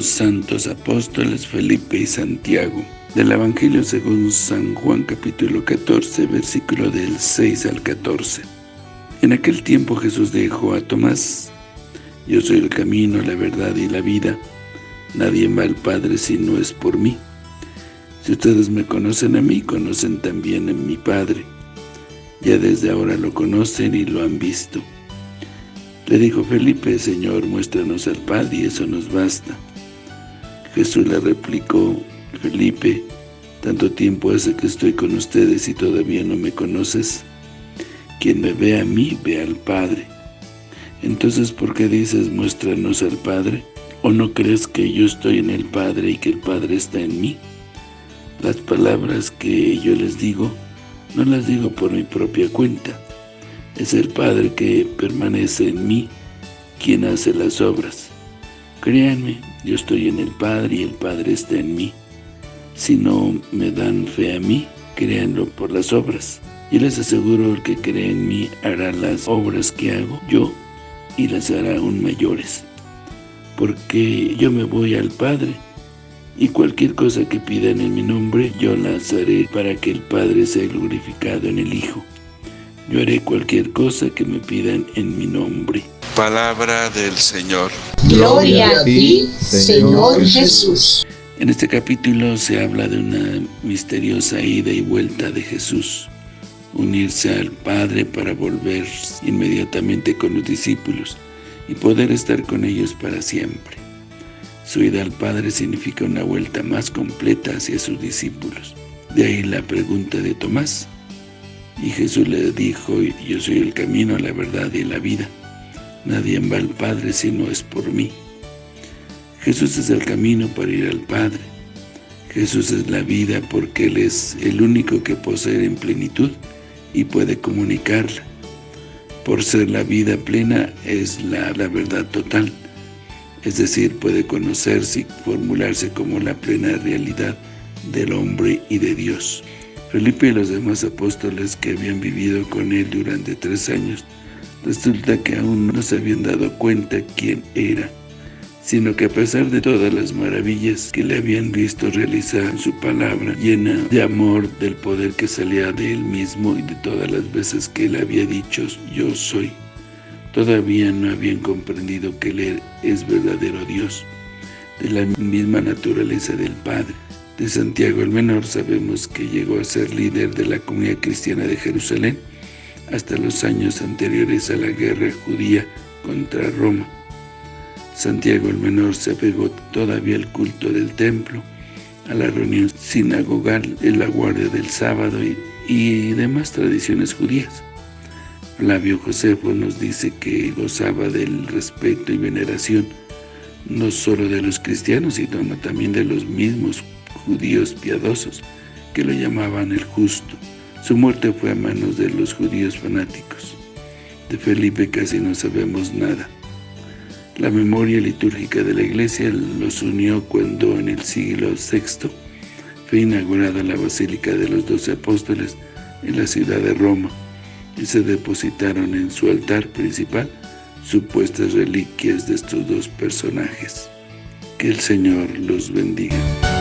santos apóstoles Felipe y Santiago. Del Evangelio según San Juan capítulo 14, versículo del 6 al 14. En aquel tiempo Jesús dijo a Tomás, Yo soy el camino, la verdad y la vida. Nadie va al Padre si no es por mí. Si ustedes me conocen a mí, conocen también a mi Padre. Ya desde ahora lo conocen y lo han visto. Le dijo Felipe, Señor, muéstranos al Padre y eso nos basta. Jesús le replicó, Felipe, tanto tiempo hace que estoy con ustedes y todavía no me conoces. Quien me ve a mí, ve al Padre. Entonces, ¿por qué dices, muéstranos al Padre? ¿O no crees que yo estoy en el Padre y que el Padre está en mí? Las palabras que yo les digo, no las digo por mi propia cuenta. Es el Padre que permanece en mí, quien hace las obras. Créanme, yo estoy en el Padre y el Padre está en mí. Si no me dan fe a mí, créanlo por las obras. Y les aseguro, el que cree en mí hará las obras que hago yo y las hará aún mayores. Porque yo me voy al Padre, y cualquier cosa que pidan en mi nombre, yo las haré para que el Padre sea glorificado en el Hijo. Yo haré cualquier cosa que me pidan en mi nombre. Palabra del Señor. Gloria a ti, Señor Jesús. En este capítulo se habla de una misteriosa ida y vuelta de Jesús. Unirse al Padre para volver inmediatamente con los discípulos y poder estar con ellos para siempre. Su ida al Padre significa una vuelta más completa hacia sus discípulos. De ahí la pregunta de Tomás. Y Jesús le dijo, yo soy el camino, la verdad y la vida. Nadie va al Padre si no es por mí. Jesús es el camino para ir al Padre. Jesús es la vida porque Él es el único que posee en plenitud y puede comunicarla. Por ser la vida plena es la, la verdad total es decir, puede conocerse y formularse como la plena realidad del hombre y de Dios. Felipe y los demás apóstoles que habían vivido con él durante tres años, resulta que aún no se habían dado cuenta quién era, sino que a pesar de todas las maravillas que le habían visto realizar su palabra, llena de amor del poder que salía de él mismo y de todas las veces que él había dicho, yo soy, Todavía no habían comprendido que Él es verdadero Dios, de la misma naturaleza del Padre. De Santiago el Menor sabemos que llegó a ser líder de la comunidad cristiana de Jerusalén hasta los años anteriores a la guerra judía contra Roma. Santiago el Menor se apegó todavía al culto del templo, a la reunión sinagogal, la guardia del sábado y, y demás tradiciones judías. Flavio Josefo nos dice que gozaba del respeto y veneración no solo de los cristianos, sino también de los mismos judíos piadosos, que lo llamaban el justo. Su muerte fue a manos de los judíos fanáticos. De Felipe casi no sabemos nada. La memoria litúrgica de la Iglesia los unió cuando en el siglo VI fue inaugurada la Basílica de los Doce Apóstoles en la ciudad de Roma y se depositaron en su altar principal supuestas reliquias de estos dos personajes. Que el Señor los bendiga.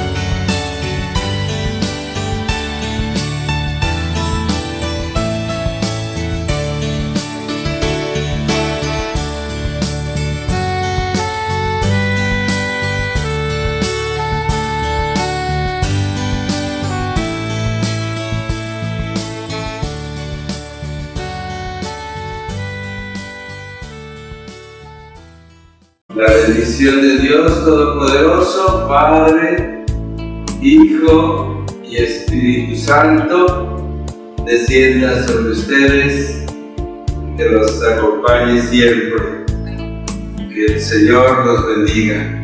La bendición de Dios Todopoderoso, Padre, Hijo y Espíritu Santo, descienda sobre ustedes, que los acompañe siempre. Que el Señor los bendiga.